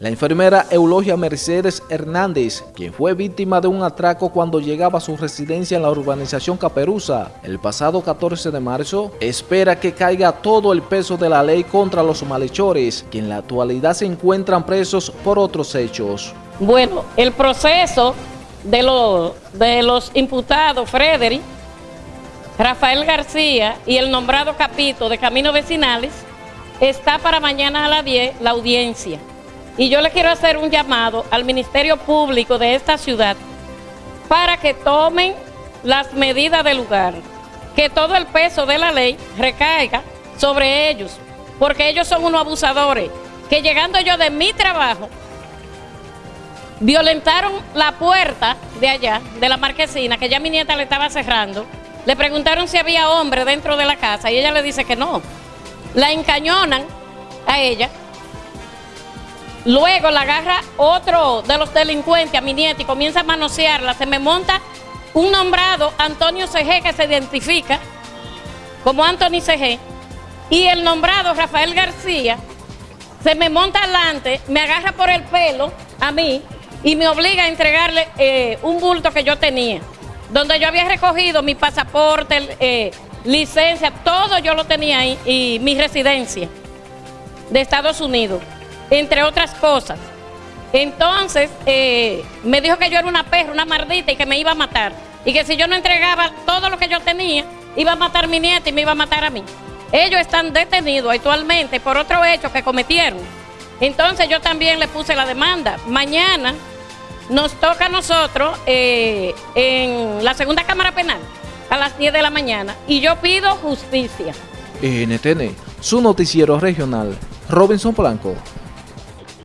La enfermera Eulogia Mercedes Hernández, quien fue víctima de un atraco cuando llegaba a su residencia en la urbanización Caperuza el pasado 14 de marzo, espera que caiga todo el peso de la ley contra los malhechores, que en la actualidad se encuentran presos por otros hechos. Bueno, el proceso de, los de los imputados Frederick, Rafael García y el nombrado capito de Caminos Vecinales está para mañana a las 10 la audiencia. Y yo le quiero hacer un llamado al Ministerio Público de esta ciudad para que tomen las medidas del lugar, que todo el peso de la ley recaiga sobre ellos, porque ellos son unos abusadores, que llegando yo de mi trabajo, violentaron la puerta de allá, de la marquesina, que ya mi nieta le estaba cerrando, le preguntaron si había hombre dentro de la casa y ella le dice que no. La encañonan a ella Luego la agarra otro de los delincuentes a mi nieta y comienza a manosearla. Se me monta un nombrado, Antonio CG, que se identifica como Anthony CG. Y el nombrado, Rafael García, se me monta adelante, me agarra por el pelo a mí y me obliga a entregarle eh, un bulto que yo tenía, donde yo había recogido mi pasaporte, eh, licencia, todo yo lo tenía ahí y mi residencia de Estados Unidos entre otras cosas. Entonces, eh, me dijo que yo era una perra, una mardita y que me iba a matar. Y que si yo no entregaba todo lo que yo tenía, iba a matar a mi nieta y me iba a matar a mí. Ellos están detenidos actualmente por otro hecho que cometieron. Entonces yo también le puse la demanda. Mañana nos toca a nosotros eh, en la segunda Cámara Penal a las 10 de la mañana y yo pido justicia. NTN, su noticiero regional, Robinson Blanco.